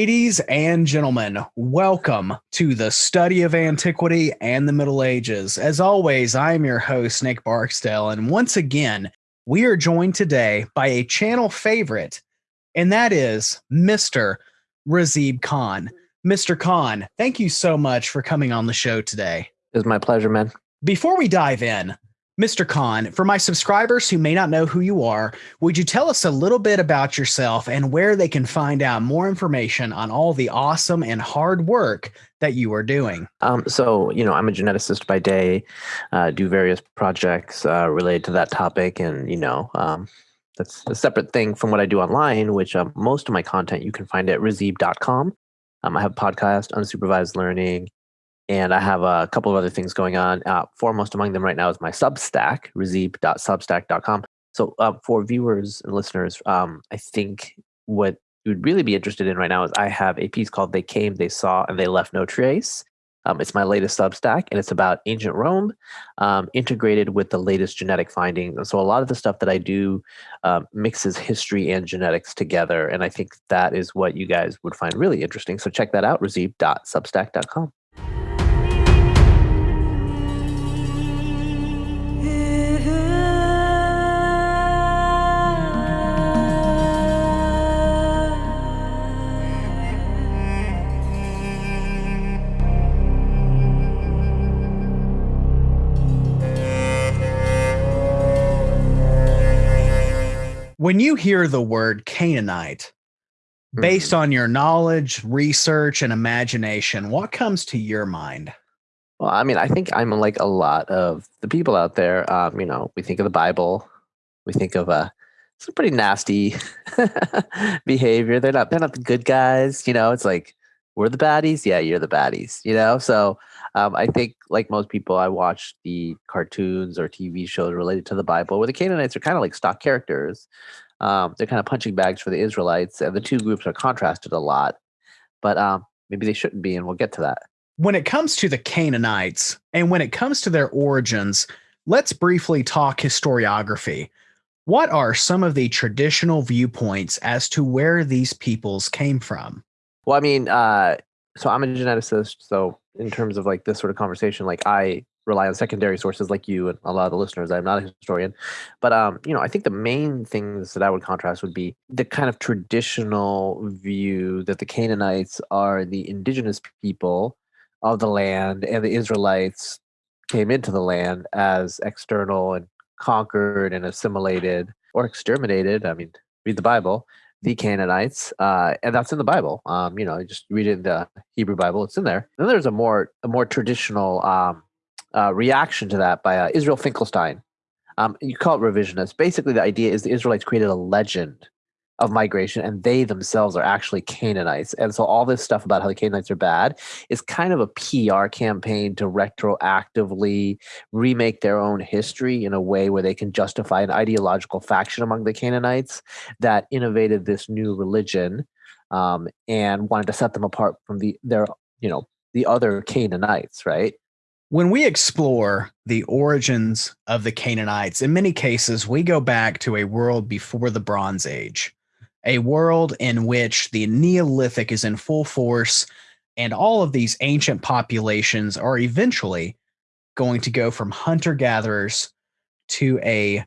Ladies and gentlemen, welcome to the study of antiquity and the Middle Ages. As always, I am your host, Nick Barksdale, and once again, we are joined today by a channel favorite, and that is Mr. Razib Khan. Mr. Khan, thank you so much for coming on the show today. It's my pleasure, man. Before we dive in, Mr. Khan, for my subscribers who may not know who you are, would you tell us a little bit about yourself and where they can find out more information on all the awesome and hard work that you are doing? Um, so, you know, I'm a geneticist by day, uh, do various projects uh, related to that topic, and you know, um, that's a separate thing from what I do online. Which um, most of my content you can find at razib.com. Um, I have a podcast, unsupervised learning, and I have a couple of other things going on. Uh, foremost among them right now is my Substack, razib.substack.com. So uh, for viewers and listeners, um, I think what you would really be interested in right now is I have a piece called "They Came, They Saw, and They Left No Trace." Um, it's my latest Substack, and it's about ancient Rome, um, integrated with the latest genetic findings. And so, a lot of the stuff that I do um, mixes history and genetics together, and I think that is what you guys would find really interesting. So, check that out: razib.substack.com. When you hear the word Canaanite, based Mhm. on your knowledge, research, and imagination, what comes to your mind? Well, I mean, I think I'm like a lot of the people out there. Um, you know, we think of the Bible, we think of uh, some pretty nasty behavior. They're not they're not the good guys. You know, it's like we're the baddies. Yeah, you're the baddies. You know, so um, I think like most people, I watch the cartoons or TV shows related to the Bible, where the Canaanites are kind of like stock characters. Um, they're kind of punching bags for the Israelites, and the two groups are contrasted a lot. But um, maybe they shouldn't be, and we'll get to that. When it comes to the Canaanites and when it comes to their origins, let's briefly talk historiography. What are some of the traditional viewpoints as to where these peoples came from? Well, I mean, uh, so I'm a geneticist. So in terms of like this sort of conversation, like I rely on secondary sources like you and a lot of the listeners. I'm not a historian, but um, you know, I think the main things that I would contrast would be the kind of traditional view that the Canaanites are the indigenous people of the land, and the Israelites came into the land as external and conquered and assimilated or exterminated. I mean, read the Bible the Canaanites, uh, and that's in the Bible. Um, you know, just read it in the Hebrew Bible; it's in there. Then there's a more a more traditional um, uh, reaction to that by uh, Israel Finkelstein. Um, you call it revisionist. Basically, the idea is the Israelites created a legend of migration, and they themselves are actually Canaanites. And so, all this stuff about how the Canaanites are bad is kind of a PR campaign to retroactively remake their own history in a way where they can justify an ideological faction among the Canaanites that innovated this new religion um, and wanted to set them apart from the their you know the other Canaanites, right? When we explore the origins of the Canaanites, in many cases, we go back to a world before the Bronze Age, a world in which the Neolithic is in full force, and all of these ancient populations are eventually going to go from hunter gatherers to a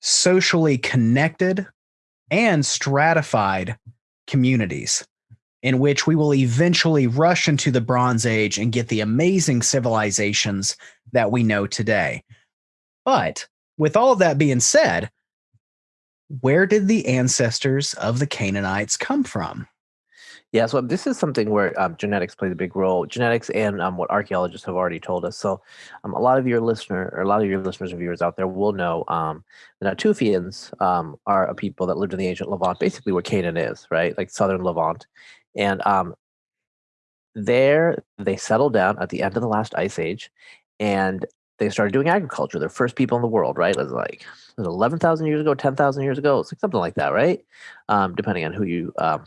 socially connected and stratified communities in which we will eventually rush into the Bronze Age and get the amazing civilizations that we know today. But with all of that being said, where did the ancestors of the Canaanites come from? Yeah, so this is something where um, genetics plays a big role. Genetics and um, what archaeologists have already told us. So, um, a lot of your listener, or a lot of your listeners and viewers out there will know um, the Natufians um, are a people that lived in the ancient Levant, basically where Canaan is, right, like southern Levant, and um, there they settled down at the end of the last ice age, and they started doing agriculture. They're first people in the world, right? It was like it was eleven thousand years ago, ten thousand years ago, like something like that, right? Um, depending on who you um,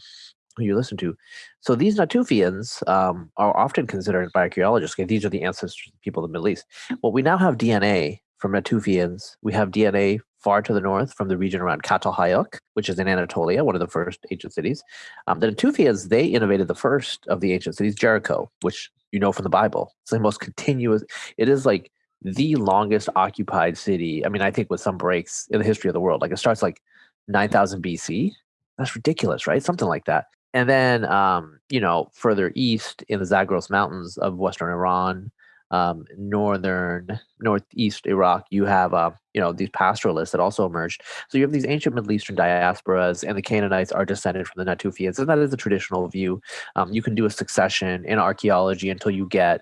who you listen to. So these Natufians um, are often considered by archaeologists. Okay, these are the ancestors of people of the Middle East. Well, we now have DNA from Natufians. We have DNA far to the north from the region around Çatalhöyük, which is in Anatolia, one of the first ancient cities. Um, the Natufians, they innovated the first of the ancient cities, Jericho, which you know from the Bible. It's the most continuous, it is like the longest occupied city. I mean, I think with some breaks in the history of the world, like it starts like 9000 BC. That's ridiculous, right? Something like that. And then, um, you know, further east in the Zagros Mountains of Western Iran, um, northern northeast Iraq, you have uh, you know these pastoralists that also emerged. So you have these ancient Middle Eastern diasporas, and the Canaanites are descended from the Natufians, and that is the traditional view. Um, you can do a succession in archaeology until you get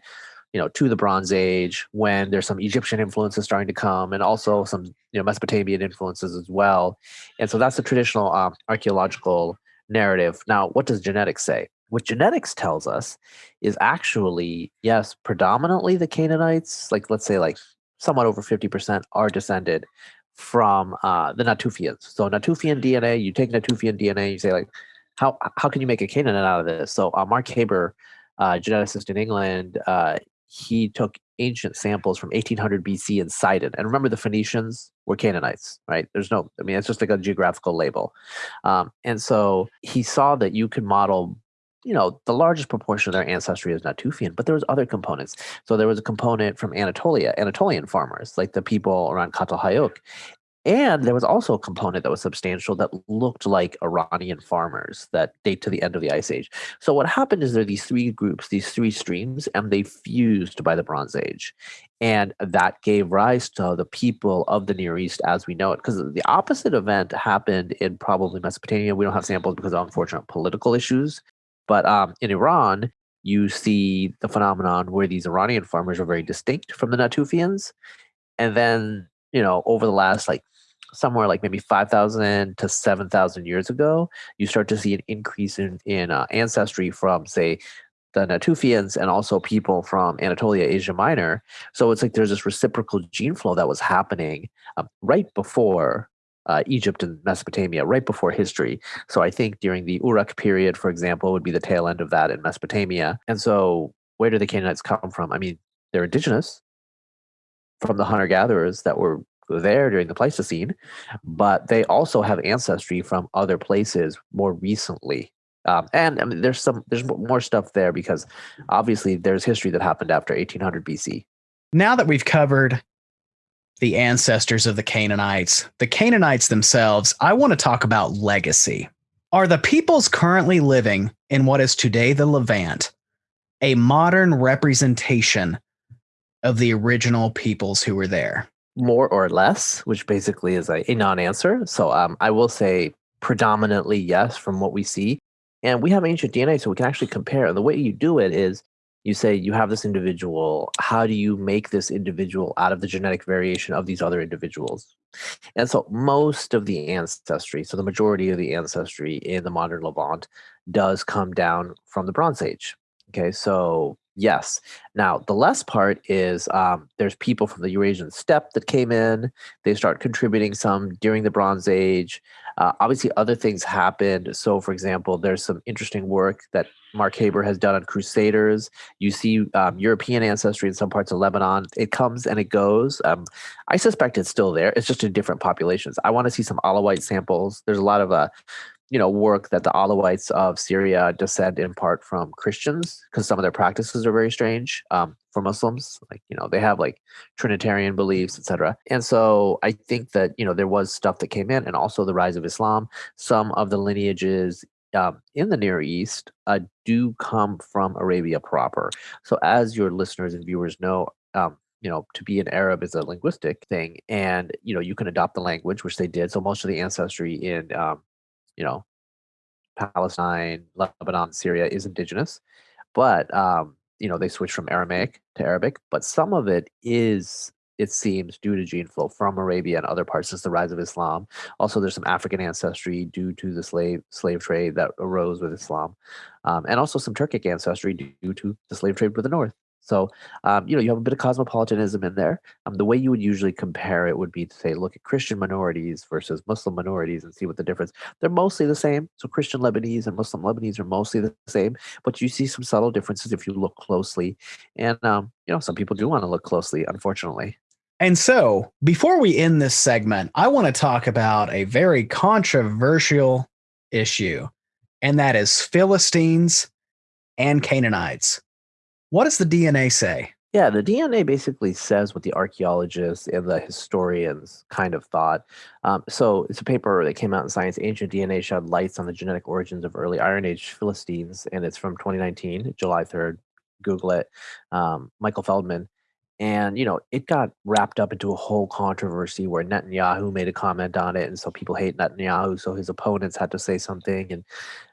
you know to the Bronze Age when there's some Egyptian influences starting to come, and also some you know Mesopotamian influences as well. And so that's the traditional um, archaeological narrative. Now, what does genetics say? what genetics tells us is actually yes predominantly the canaanites like let's say like somewhat over 50% are descended from uh, the natufians so natufian dna you take natufian dna you say like how how can you make a canaanite out of this so uh, mark haber uh, geneticist in england uh, he took ancient samples from 1800 BC in Sidon. And remember, the Phoenicians were Canaanites, right? There's no, I mean, it's just like a geographical label. Um, and so he saw that you could model you know, the largest proportion of their ancestry is Natufian, but there was other components. So there was a component from Anatolia, Anatolian farmers, like the people around Çatalhöyük. And there was also a component that was substantial that looked like Iranian farmers that date to the end of the Ice Age. So what happened is there are these three groups, these three streams, and they fused by the Bronze Age. And that gave rise to the people of the Near East as we know it. Because the opposite event happened in probably Mesopotamia. We don't have samples because of unfortunate political issues but um, in Iran, you see the phenomenon where these Iranian farmers are very distinct from the Natufians. And then, you know, over the last like somewhere like maybe 5,000 to 7,000 years ago, you start to see an increase in, in uh, ancestry from, say, the Natufians and also people from Anatolia, Asia Minor. So it's like there's this reciprocal gene flow that was happening um, right before uh, Egypt and Mesopotamia right before history. So I think during the Uruk period, for example, would be the tail end of that in Mesopotamia. And so where do the Canaanites come from? I mean, they're indigenous from the hunter gatherers that were there during the Pleistocene, but they also have ancestry from other places more recently. Um, and I mean, there's some there's more stuff there because obviously there's history that happened after 1800 BC. Now that we've covered the ancestors of the Canaanites, the Canaanites themselves, I want to talk about legacy. Are the peoples currently living in what is today the Levant a modern representation of the original peoples who were there? More or less, which basically is a, a non answer. So um, I will say predominantly yes from what we see. And we have ancient DNA, so we can actually compare. And the way you do it is you say you have this individual how do you make this individual out of the genetic variation of these other individuals and so most of the ancestry so the majority of the ancestry in the modern levant does come down from the bronze age okay so yes now the less part is um, there's people from the eurasian steppe that came in they start contributing some during the bronze age uh, obviously, other things happened. So, for example, there's some interesting work that Mark Haber has done on Crusaders. You see um, European ancestry in some parts of Lebanon. It comes and it goes. Um, I suspect it's still there. It's just in different populations. I want to see some Alawite samples. There's a lot of uh, you know work that the Alawites of Syria descend in part from Christians because some of their practices are very strange um, for Muslims. Like you know they have like Trinitarian beliefs, etc. And so I think that you know there was stuff that came in, and also the rise of Islam. Some of the lineages um, in the Near East uh, do come from Arabia proper. So as your listeners and viewers know. Um, you know, to be an Arab is a linguistic thing, and you know you can adopt the language, which they did. So most of the ancestry in um, you know, Palestine, Lebanon, Syria is indigenous, but um, you know they switched from Aramaic to Arabic. But some of it is, it seems, due to gene flow from Arabia and other parts since the rise of Islam. Also, there's some African ancestry due to the slave slave trade that arose with Islam, um, and also some Turkic ancestry due to the slave trade with the North. So, um, you know, you have a bit of cosmopolitanism in there. Um, the way you would usually compare it would be to say, look at Christian minorities versus Muslim minorities and see what the difference. They're mostly the same. So, Christian Lebanese and Muslim Lebanese are mostly the same, but you see some subtle differences if you look closely. And, um, you know, some people do want to look closely, unfortunately. And so, before we end this segment, I want to talk about a very controversial issue, and that is Philistines and Canaanites. What does the DNA say? Yeah, the DNA basically says what the archaeologists and the historians kind of thought. Um, so it's a paper that came out in Science. Ancient DNA shed lights on the genetic origins of early Iron Age Philistines, and it's from 2019, July 3rd. Google it. Um, Michael Feldman. And, you know, it got wrapped up into a whole controversy where Netanyahu made a comment on it. And so people hate Netanyahu. So his opponents had to say something. And,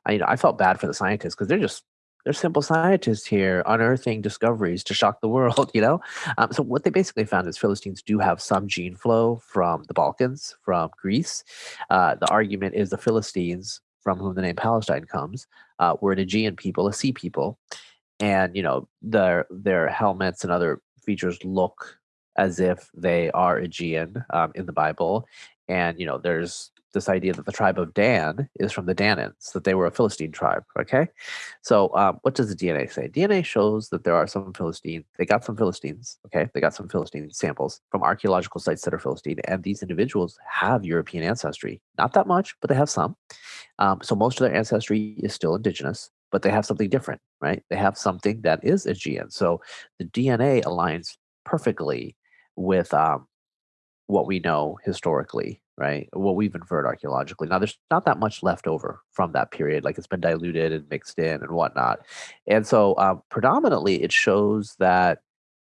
I, you know, I felt bad for the scientists because they're just they're simple scientists here unearthing discoveries to shock the world you know? Um, so what they basically found is philistines do have some gene flow from the balkans from greece. Uh, the argument is the philistines from whom the name palestine comes uh, were an aegean people a sea people. And you know their their helmets and other features look as if they are aegean um, in the bible and you know there's this idea that the tribe of Dan is from the Danaans, that they were a Philistine tribe. Okay, so um, what does the DNA say? DNA shows that there are some Philistine. They got some Philistines. Okay, they got some Philistine samples from archaeological sites that are Philistine, and these individuals have European ancestry. Not that much, but they have some. Um, so most of their ancestry is still indigenous, but they have something different, right? They have something that is Aegean. So the DNA aligns perfectly with um, what we know historically right? What we've inferred archaeologically. Now, there's not that much left over from that period, like it's been diluted and mixed in and whatnot. And so, um, predominantly, it shows that,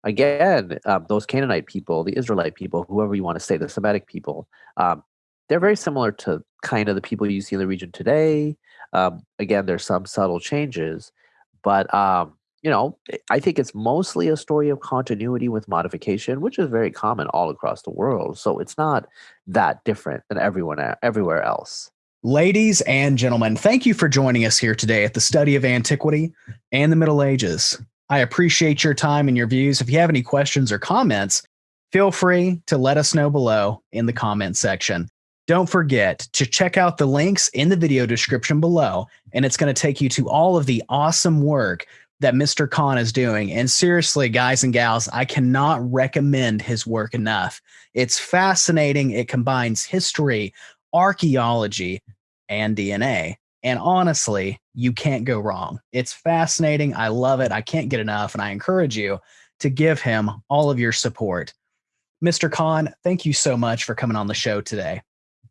again, um, those Canaanite people, the Israelite people, whoever you want to say, the Semitic people, um, they're very similar to kind of the people you see in the region today. Um, again, there's some subtle changes, but um, you know, I think it's mostly a story of continuity with modification, which is very common all across the world. So it's not that different than everyone everywhere else. Ladies and gentlemen, thank you for joining us here today at the study of antiquity and the Middle Ages. I appreciate your time and your views. If you have any questions or comments, feel free to let us know below in the comment section. Don't forget to check out the links in the video description below, and it's going to take you to all of the awesome work that Mr. Khan is doing. And seriously, guys and gals, I cannot recommend his work enough. It's fascinating. It combines history, archaeology, and DNA. And honestly, you can't go wrong. It's fascinating. I love it. I can't get enough. And I encourage you to give him all of your support. Mr. Khan, thank you so much for coming on the show today.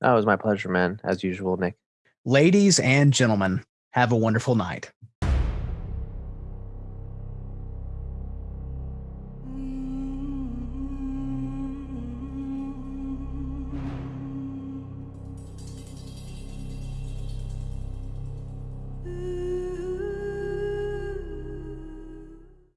Oh, that was my pleasure, man, as usual, Nick. Ladies and gentlemen, have a wonderful night.